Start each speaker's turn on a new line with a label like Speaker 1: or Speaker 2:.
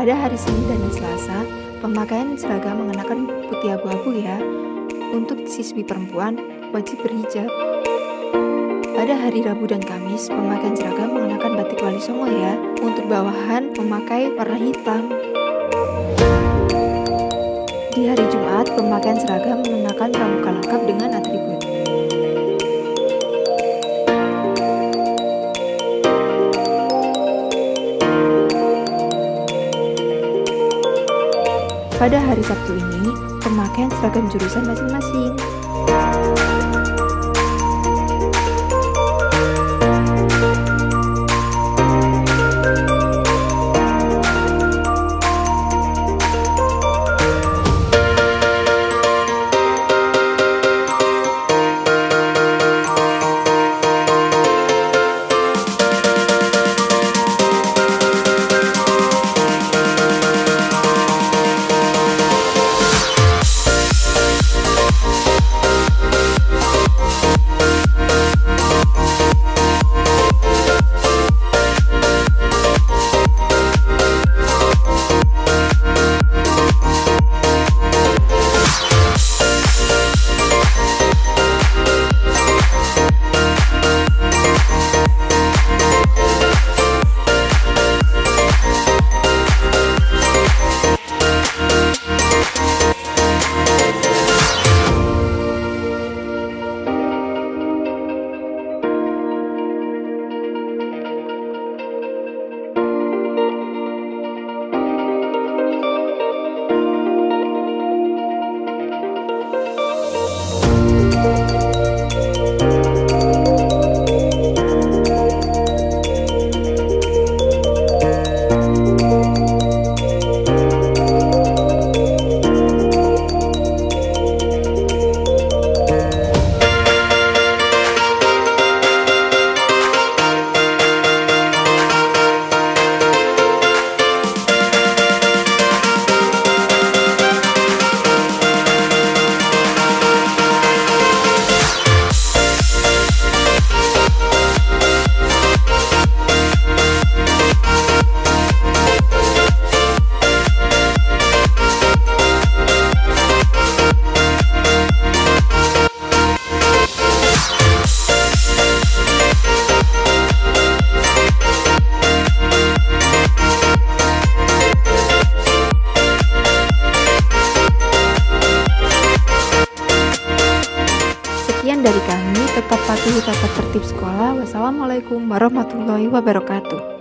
Speaker 1: Pada hari Senin dan Selasa, pemakaian seragam mengenakan putih abu-abu ya. Untuk siswi perempuan, wajib berhijab. Pada hari Rabu dan Kamis, pemakaian seragam mengenakan batik wali songo ya. Untuk bawahan, memakai warna hitam. Di hari Jumat, pemakaian seragam mengenakan pramuka Pada hari Sabtu ini, pemakaian seragam jurusan masing-masing. Tetap patuhi tata tertib sekolah. Wassalamualaikum warahmatullahi wabarakatuh.